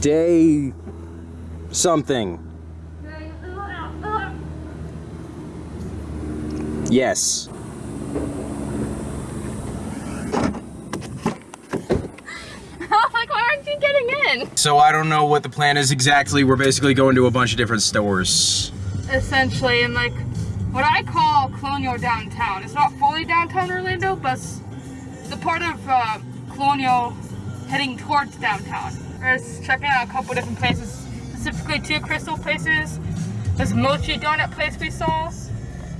Day something. Yes. like, why aren't you getting in? So I don't know what the plan is exactly. We're basically going to a bunch of different stores. Essentially, in like what I call Colonial downtown. It's not fully downtown Orlando, but it's the part of uh, Colonial heading towards downtown. We're checking out a couple different places, specifically two crystal places. This mochi donut place we saw,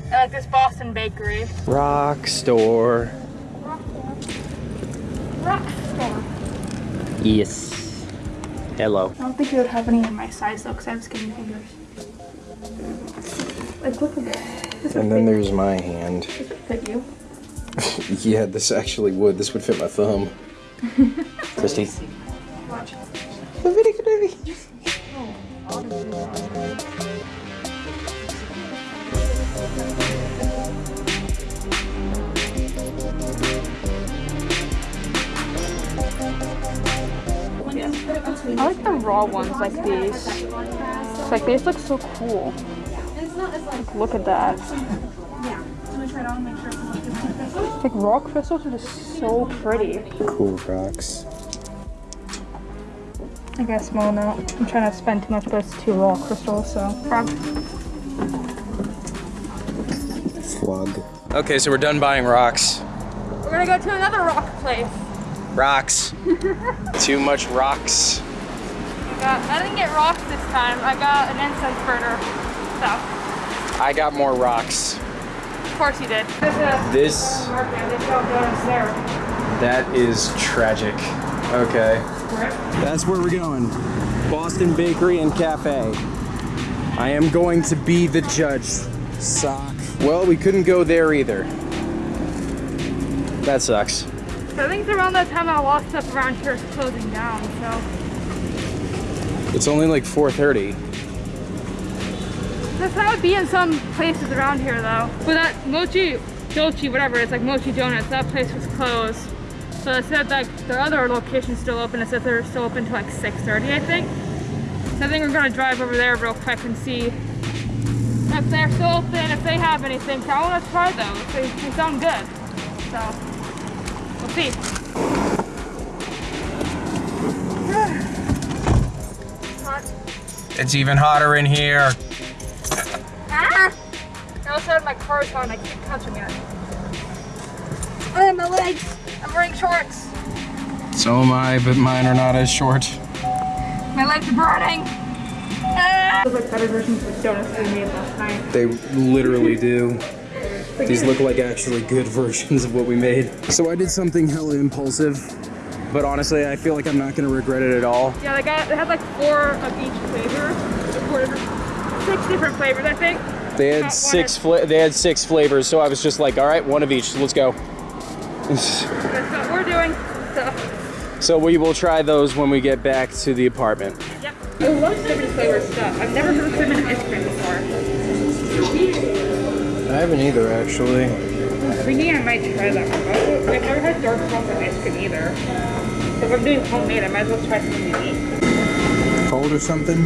and like this Boston bakery. Rock store. Rock store. Rock store. Yes. Hello. I don't think you would have any in my size though, because I have skinny fingers. Like, look at this. This And then fit- there's my hand. this would fit you. Yeah, this actually would. This would fit my thumb. Christy. I like the raw ones like these. It's like these look so cool. Like, look at that. Like raw crystals are just so pretty. Cool rocks. I guess small now. I'm trying not to spend too much, but it's two raw crystals, so. frog. Slug. Okay, so we're done buying rocks. We're gonna go to another rock place. Rocks. Too much rocks. I, got, I didn't get rocks this time. I got an incense burner. So, I got more rocks. of course you did. This, Market, they sell donuts there. that is tragic. Okay. That's where we're going. Boston Bakery and Cafe. I am going to be the judge. Sock. Well, we couldn't go there either. That sucks. I think it's around that time I of stuff around here is closing down, so. It's only like 4:30. This that would be in some places around here though. But that Mochi, Dolce, whatever, it's like Mochi Donuts, that place was closed. So it said like the other location's still open. It said they're still open till like 6.30 I think. So I think we're gonna drive over there real quick and see if they're still open, if they have anything. So I wanna try those. They, they sound good. So we'll see. It's even hotter in here. Ah! I also had my clothes on, I keep touching it. Oh, my legs! I'm wearing shorts! So am I, but mine are not as short. My legs are burning! Ah! Those like better versions of donuts we made last night. They literally do. These look like actually good versions of what we made. So I did something hella impulsive, but honestly, I feel like I'm not gonna regret it at all. Yeah, they got they had like four of each flavor. Four different, six different flavors, I think. They had six of- fla- they had six flavors, so I was just like, all right, one of each, let's go. That's what we're doing. So, So we will try those when we get back to the apartment. yep. I love cinnamon flavored stuff. I've never heard of cinnamon ice cream before. I haven't either, actually. Thinking I might try that one. I've never had dark chocolate ice cream either. So if I'm doing homemade, I might as well try something unique. Cold or something?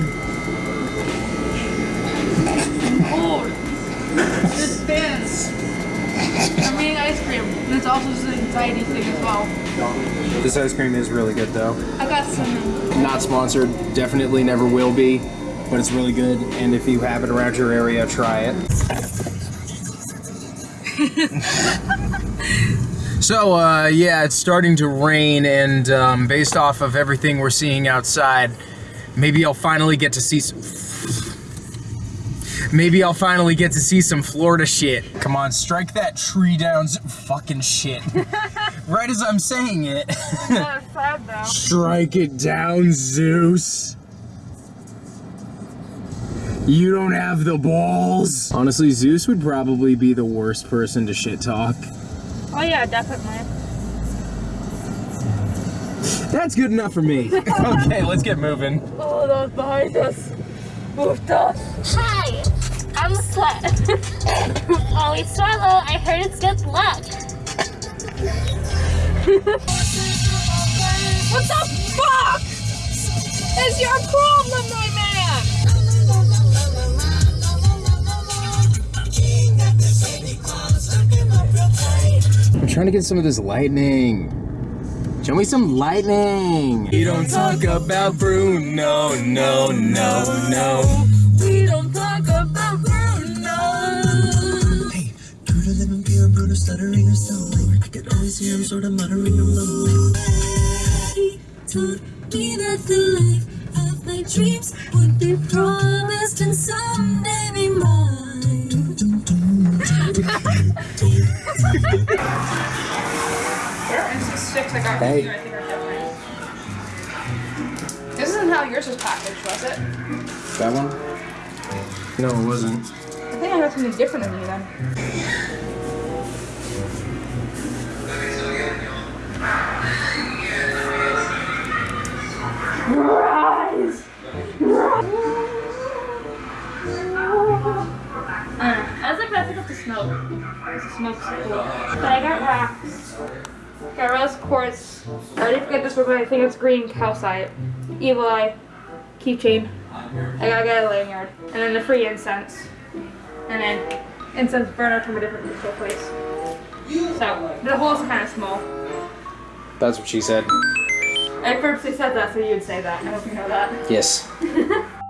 And it's also just an anxiety thing as well. This ice cream is really good, though. I got some. Not sponsored, definitely never will be, but it's really good. And if you have it around your area, try it. so, uh, yeah, it's starting to rain, and um, based off of everything we're seeing outside, maybe I'll finally get to see some. Maybe I'll finally get to see some Florida shit. Come on, strike that tree down, fucking shit. right as I'm saying it. Sad. Strike it down, Zeus. You don't have the balls. Honestly, Zeus would probably be the worst person to shit talk. Oh yeah, definitely. That's good enough for me. okay, let's get moving. Oh, those behind us. Moved us. Hi, I'm a Sweat. Oh, Always swallow. I heard it's good luck. What the fuck? is your problem, my man? I'm trying to get some of this lightning. Show me some lightning. You don't talk about Bruno, no, no, no. Bruno stuttering or stumbling. I can always hear him sort of muttering and mumbling. He told me that the life of my dreams would be promised and someday be mine. Their sticks I got Hey. I think, are different. This isn't how yours was packaged, was it? That one? No, it wasn't. I think I got something different than you then. Rise! I was like, I pick up the smoke. The smoke's cool. But I got rocks. Got rose quartz. I already forget this one, but I think it's green calcite. Evil eye. Keychain. I gotta get a lanyard. And then the free incense. And then incense burner from a different disco place. So the hole's kind of small. That's what she said. I purposely said that so you'd say that. I hope you know that. Yes.